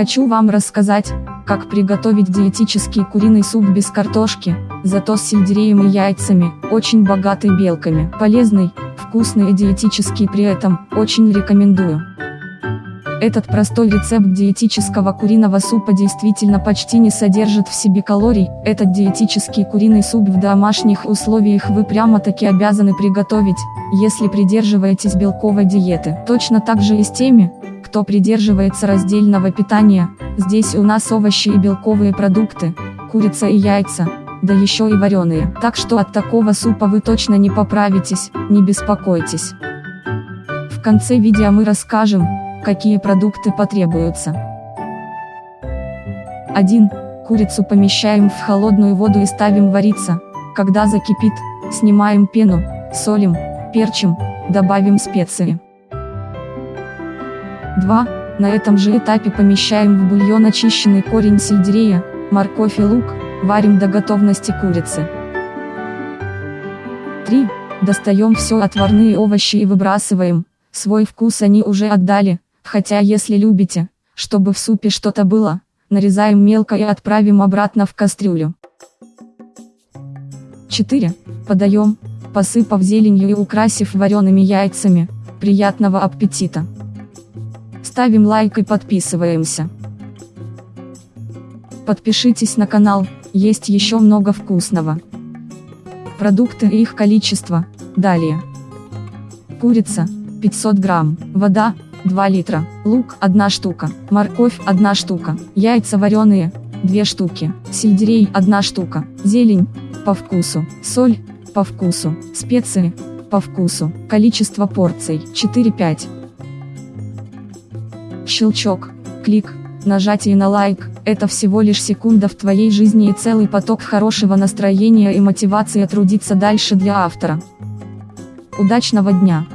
Хочу вам рассказать, как приготовить диетический куриный суп без картошки, зато с сельдереем и яйцами, очень богатый белками. Полезный, вкусный и диетический при этом, очень рекомендую. Этот простой рецепт диетического куриного супа действительно почти не содержит в себе калорий, этот диетический куриный суп в домашних условиях вы прямо-таки обязаны приготовить, если придерживаетесь белковой диеты. Точно так же и с теми, кто придерживается раздельного питания, здесь у нас овощи и белковые продукты, курица и яйца, да еще и вареные. Так что от такого супа вы точно не поправитесь, не беспокойтесь. В конце видео мы расскажем, какие продукты потребуются. 1. Курицу помещаем в холодную воду и ставим вариться. Когда закипит, снимаем пену, солим, перчим, добавим специи. 2. На этом же этапе помещаем в бульон очищенный корень сельдерея, морковь и лук, варим до готовности курицы. 3. Достаем все отварные овощи и выбрасываем, свой вкус они уже отдали, хотя если любите, чтобы в супе что-то было, нарезаем мелко и отправим обратно в кастрюлю. 4. Подаем, посыпав зеленью и украсив вареными яйцами, приятного аппетита! Ставим лайк и подписываемся. Подпишитесь на канал, есть еще много вкусного. Продукты и их количество, далее. Курица, 500 грамм, вода, 2 литра, лук 1 штука, морковь 1 штука, яйца вареные 2 штуки, сельдерей 1 штука, зелень по вкусу, соль по вкусу, специи по вкусу, количество порций 4-5. Щелчок, клик, нажатие на лайк – это всего лишь секунда в твоей жизни и целый поток хорошего настроения и мотивации трудиться дальше для автора. Удачного дня!